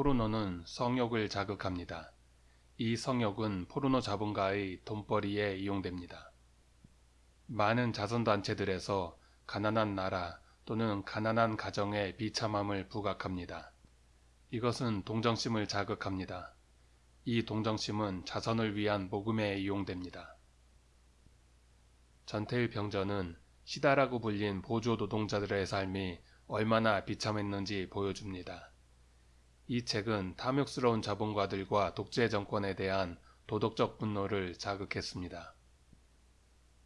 포르노는 성욕을 자극합니다. 이 성욕은 포르노 자본가의 돈벌이에 이용됩니다. 많은 자선단체들에서 가난한 나라 또는 가난한 가정에 비참함을 부각합니다. 이것은 동정심을 자극합니다. 이 동정심은 자선을 위한 모금에 이용됩니다. 전태일 병전은 시다라고 불린 보조 노동자들의 삶이 얼마나 비참했는지 보여줍니다. 이 책은 탐욕스러운 자본가들과 독재 정권에 대한 도덕적 분노를 자극했습니다.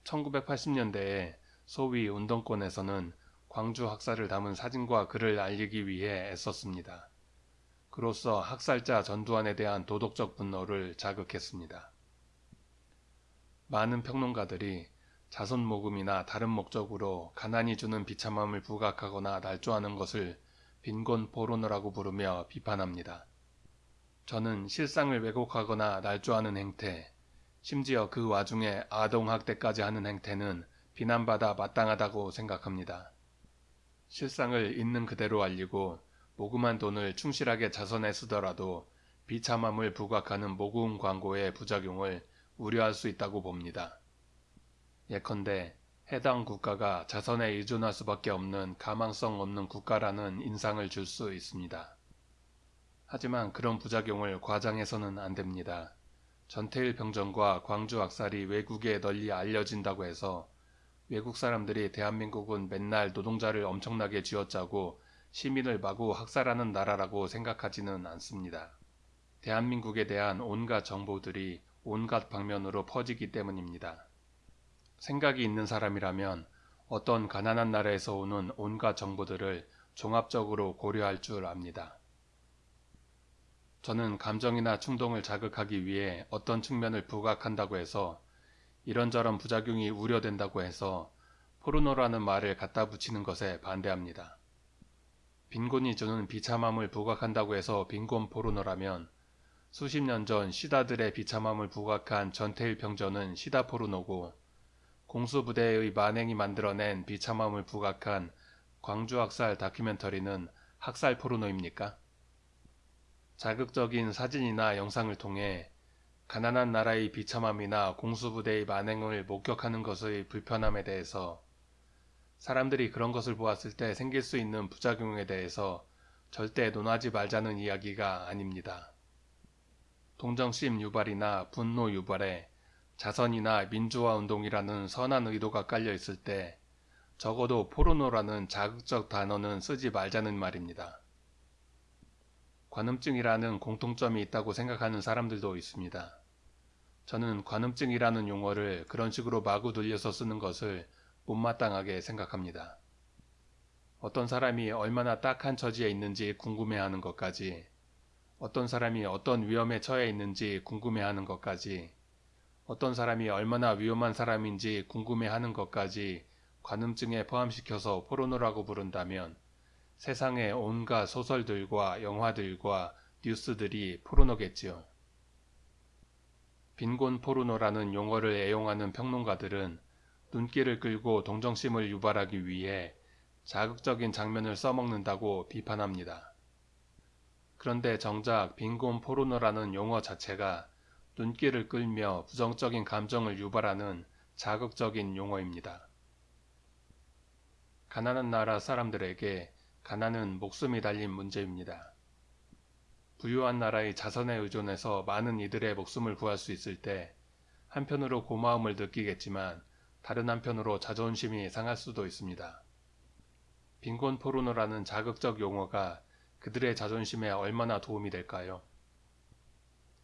1980년대에 소위 운동권에서는 광주 학살을 담은 사진과 글을 알리기 위해 애썼습니다. 그로써 학살자 전두환에 대한 도덕적 분노를 자극했습니다. 많은 평론가들이 자선 모금이나 다른 목적으로 가난이 주는 비참함을 부각하거나 날조하는 것을 빈곤 포르노라고 부르며 비판합니다. 저는 실상을 왜곡하거나 날조하는 행태, 심지어 그 와중에 아동학대까지 하는 행태는 비난받아 마땅하다고 생각합니다. 실상을 있는 그대로 알리고 모금한 돈을 충실하게 자선에 쓰더라도 비참함을 부각하는 모금 광고의 부작용을 우려할 수 있다고 봅니다. 예컨대 해당 국가가 자선에 의존할 수밖에 없는 가망성 없는 국가라는 인상을 줄 수 있습니다. 하지만 그런 부작용을 과장해서는 안 됩니다. 전태일 병정과 광주 악살이 외국에 널리 알려진다고 해서 외국 사람들이 대한민국은 맨날 노동자를 엄청나게 쥐어짜고 시민을 마구 학살하는 나라라고 생각하지는 않습니다. 대한민국에 대한 온갖 정보들이 온갖 방면으로 퍼지기 때문입니다. 생각이 있는 사람이라면 어떤 가난한 나라에서 오는 온갖 정보들을 종합적으로 고려할 줄 압니다. 저는 감정이나 충동을 자극하기 위해 어떤 측면을 부각한다고 해서 이런저런 부작용이 우려된다고 해서 포르노라는 말을 갖다 붙이는 것에 반대합니다. 빈곤이 주는 비참함을 부각한다고 해서 빈곤 포르노라면 수십 년 전 시다들의 비참함을 부각한 전태일 병전은 시다 포르노고 공수부대의 만행이 만들어낸 비참함을 부각한 광주 학살 다큐멘터리는 학살 포르노입니까? 자극적인 사진이나 영상을 통해 가난한 나라의 비참함이나 공수부대의 만행을 목격하는 것의 불편함에 대해서 사람들이 그런 것을 보았을 때 생길 수 있는 부작용에 대해서 절대 논하지 말자는 이야기가 아닙니다. 동정심 유발이나 분노 유발에 자선이나 민주화 운동이라는 선한 의도가 깔려 있을 때 적어도 포르노라는 자극적 단어는 쓰지 말자는 말입니다. 관음증이라는 공통점이 있다고 생각하는 사람들도 있습니다. 저는 관음증이라는 용어를 그런 식으로 마구 돌려서 쓰는 것을 못마땅하게 생각합니다. 어떤 사람이 얼마나 딱한 처지에 있는지 궁금해하는 것까지, 어떤 사람이 어떤 위험에 처해 있는지 궁금해하는 것까지, 어떤 사람이 얼마나 위험한 사람인지 궁금해하는 것까지 관음증에 포함시켜서 포르노라고 부른다면 세상의 온갖 소설들과 영화들과 뉴스들이 포르노겠지요. 빈곤 포르노라는 용어를 애용하는 평론가들은 눈길을 끌고 동정심을 유발하기 위해 자극적인 장면을 써먹는다고 비판합니다. 그런데 정작 빈곤 포르노라는 용어 자체가 눈길을 끌며 부정적인 감정을 유발하는 자극적인 용어입니다. 가난한 나라 사람들에게 가난은 목숨이 달린 문제입니다. 부유한 나라의 자선에 의존해서 많은 이들의 목숨을 구할 수 있을 때 한편으로 고마움을 느끼겠지만 다른 한편으로 자존심이 상할 수도 있습니다. 빈곤 포르노라는 자극적 용어가 그들의 자존심에 얼마나 도움이 될까요?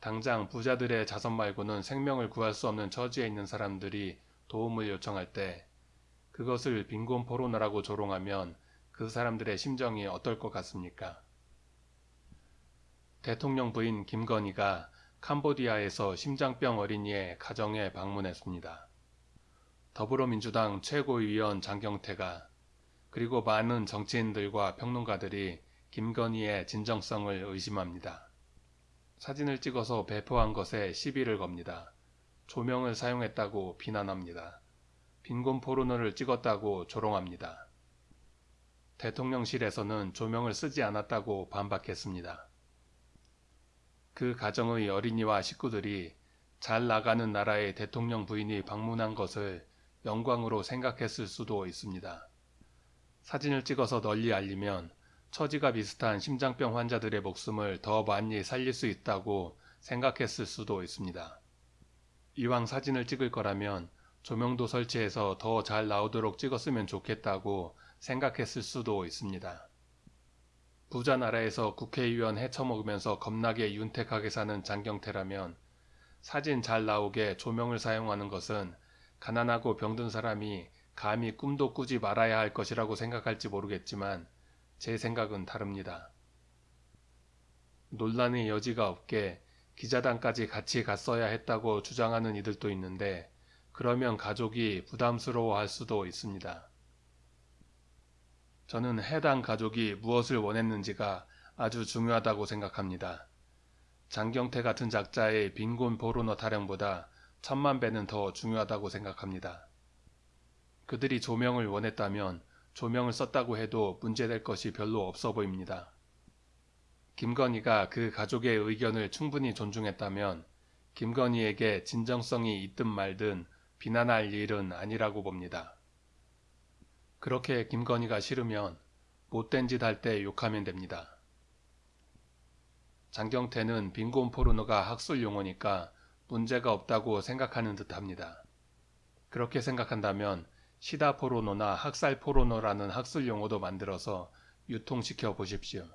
당장 부자들의 자선 말고는 생명을 구할 수 없는 처지에 있는 사람들이 도움을 요청할 때 그것을 빈곤 포르노라고 조롱하면 그 사람들의 심정이 어떨 것 같습니까? 대통령 부인 김건희가 캄보디아에서 심장병 어린이의 가정에 방문했습니다. 더불어민주당 최고위원 장경태가 그리고 많은 정치인들과 평론가들이 김건희의 진정성을 의심합니다. 사진을 찍어서 배포한 것에 시비를 겁니다. 조명을 사용했다고 비난합니다. 빈곤 포르노를 찍었다고 조롱합니다. 대통령실에서는 조명을 쓰지 않았다고 반박했습니다. 그 가정의 어린이와 식구들이 잘 나가는 나라의 대통령 부인이 방문한 것을 영광으로 생각했을 수도 있습니다. 사진을 찍어서 널리 알리면 처지가 비슷한 심장병 환자들의 목숨을 더 많이 살릴 수 있다고 생각했을 수도 있습니다. 이왕 사진을 찍을 거라면 조명도 설치해서 더 잘 나오도록 찍었으면 좋겠다고 생각했을 수도 있습니다. 부자 나라에서 국회의원 헤쳐먹으면서 겁나게 윤택하게 사는 장경태라면 사진 잘 나오게 조명을 사용하는 것은 가난하고 병든 사람이 감히 꿈도 꾸지 말아야 할 것이라고 생각할지 모르겠지만 제 생각은 다릅니다. 논란의 여지가 없게 기자단까지 같이 갔어야 했다고 주장하는 이들도 있는데 그러면 가족이 부담스러워할 수도 있습니다. 저는 해당 가족이 무엇을 원했는지가 아주 중요하다고 생각합니다. 장경태 같은 작자의 빈곤 포르노 타령보다 천만 배는 더 중요하다고 생각합니다. 그들이 조명을 원했다면 조명을 썼다고 해도 문제될 것이 별로 없어 보입니다. 김건희가 그 가족의 의견을 충분히 존중했다면 김건희에게 진정성이 있든 말든 비난할 일은 아니라고 봅니다. 그렇게 김건희가 싫으면 못된 짓 할 때 욕하면 됩니다. 장경태는 빈곤 포르노가 학술 용어니까 문제가 없다고 생각하는 듯 합니다. 그렇게 생각한다면 시다 포르노나 학살 포르노라는 학술 용어도 만들어서 유통시켜 보십시오.